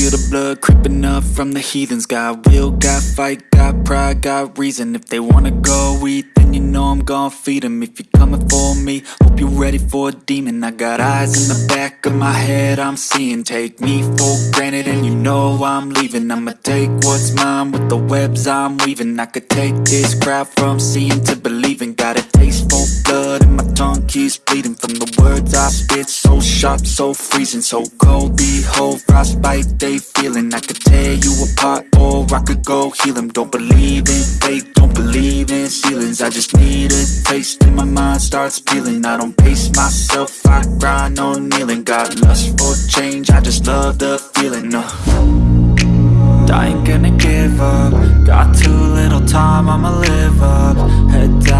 feel the blood creeping up from the heathens. Got will, got fight, got pride, got reason. If they wanna go eat, then you know I'm gon' feed them If you're coming for me, hope you're ready for a demon. I got eyes in the back of my head, I'm seeing. Take me for granted and you know I'm leaving. I'ma take what's mine with the webs I'm weaving. I could take this crowd from seeing to believing. Got a taste for blood and my tongue keeps bleeding spit, so sharp, so freezing So cold, behold, frostbite they feeling. I could tear you apart or I could go heal them Don't believe in fate, don't believe in ceilings. I just need a taste and my mind starts peeling. I don't pace myself, I grind on kneeling. Got lust for change, I just love the feeling uh. I ain't gonna give up. Got too little time, I'ma live up. Head down,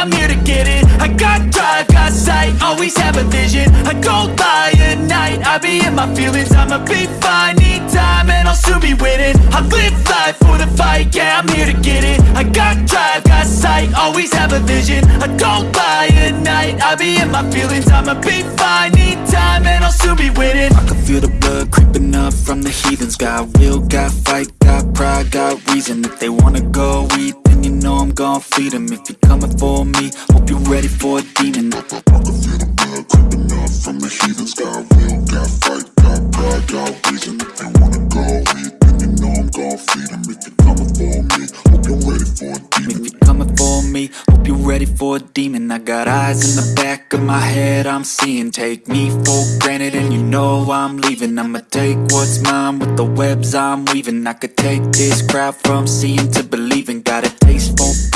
I'm here to get it. I got drive, got sight, always have a vision. I don't lie at night, I be in my feelings. I'ma be fine, need time, and I'll soon be winning. I live life for the fight, yeah, I'm here to get it. I got drive, got sight, always have a vision. I don't lie at night, I be in my feelings. I'ma be fine, need time, and I'll soon be winning. I can feel the blood creeping up from the heathens. Got will, got fight, got pride, got reason. If they wanna go eat, then you know I'm gon' feed them If you're coming for me, hope you're ready for a demon. I can feel the blood creeping up from the heathens. Got will, got fight, got pride, got reason. If they wanna go eat, then you know I'm gon' feed them If you're coming for me, hope you're ready for a demon. If you're coming for me, hope you're ready for a demon. I got eyes in the back of my head, I'm seeing. Take me for granted and you know I'm leaving. I'ma take what's mine with the webs I'm weaving. I could take this crowd from seeing to believing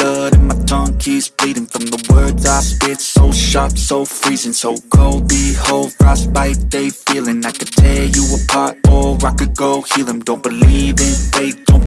blood and my tongue keeps bleeding From the words I spit, so sharp, so freezing So cold, behold, frostbite they feeling. I could tear you apart or I could go heal them Don't believe in fate, don't